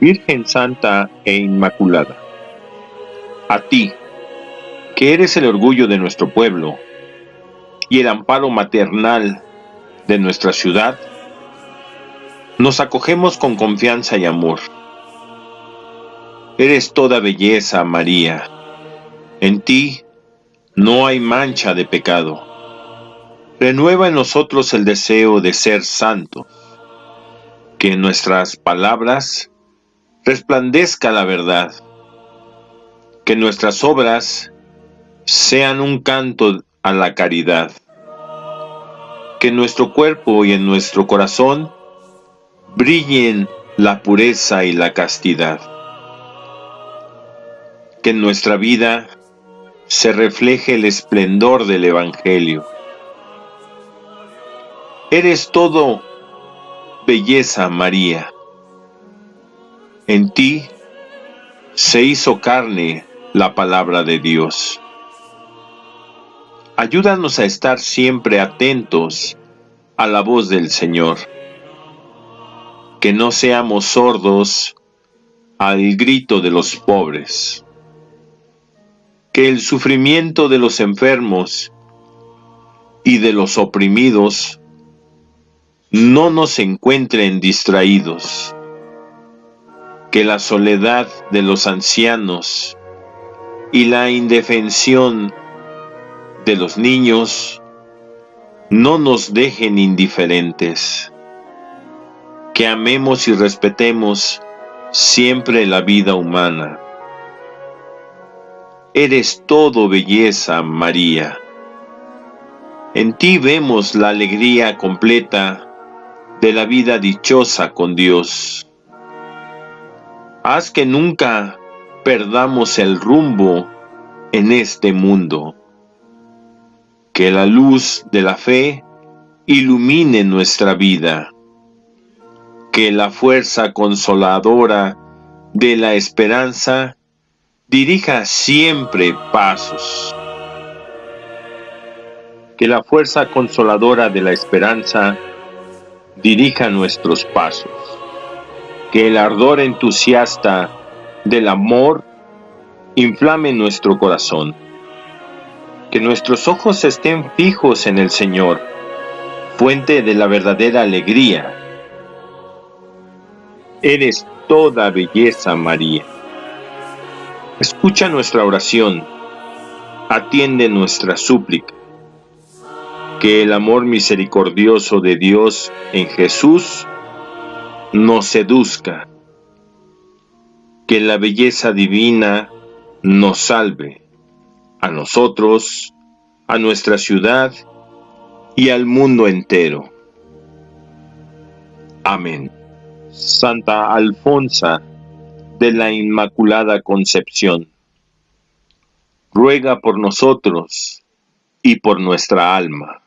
Virgen Santa e Inmaculada, a ti, que eres el orgullo de nuestro pueblo y el amparo maternal de nuestra ciudad, nos acogemos con confianza y amor. Eres toda belleza, María. En ti no hay mancha de pecado. Renueva en nosotros el deseo de ser santos. Que en nuestras palabras resplandezca la verdad. Que nuestras obras sean un canto a la caridad. Que en nuestro cuerpo y en nuestro corazón brillen la pureza y la castidad. Que en nuestra vida se refleje el esplendor del Evangelio. Eres todo belleza, María. En ti se hizo carne la palabra de Dios. Ayúdanos a estar siempre atentos a la voz del Señor. Que no seamos sordos al grito de los pobres. Que el sufrimiento de los enfermos y de los oprimidos no nos encuentren distraídos que la soledad de los ancianos y la indefensión de los niños no nos dejen indiferentes, que amemos y respetemos siempre la vida humana. Eres todo belleza, María. En ti vemos la alegría completa de la vida dichosa con Dios. Haz que nunca perdamos el rumbo en este mundo. Que la luz de la fe ilumine nuestra vida. Que la fuerza consoladora de la esperanza dirija siempre pasos. Que la fuerza consoladora de la esperanza dirija nuestros pasos que el ardor entusiasta del amor inflame nuestro corazón. Que nuestros ojos estén fijos en el Señor, fuente de la verdadera alegría. Eres toda belleza, María. Escucha nuestra oración, atiende nuestra súplica. Que el amor misericordioso de Dios en Jesús nos seduzca, que la belleza divina nos salve, a nosotros, a nuestra ciudad y al mundo entero. Amén. Santa Alfonsa de la Inmaculada Concepción, ruega por nosotros y por nuestra alma.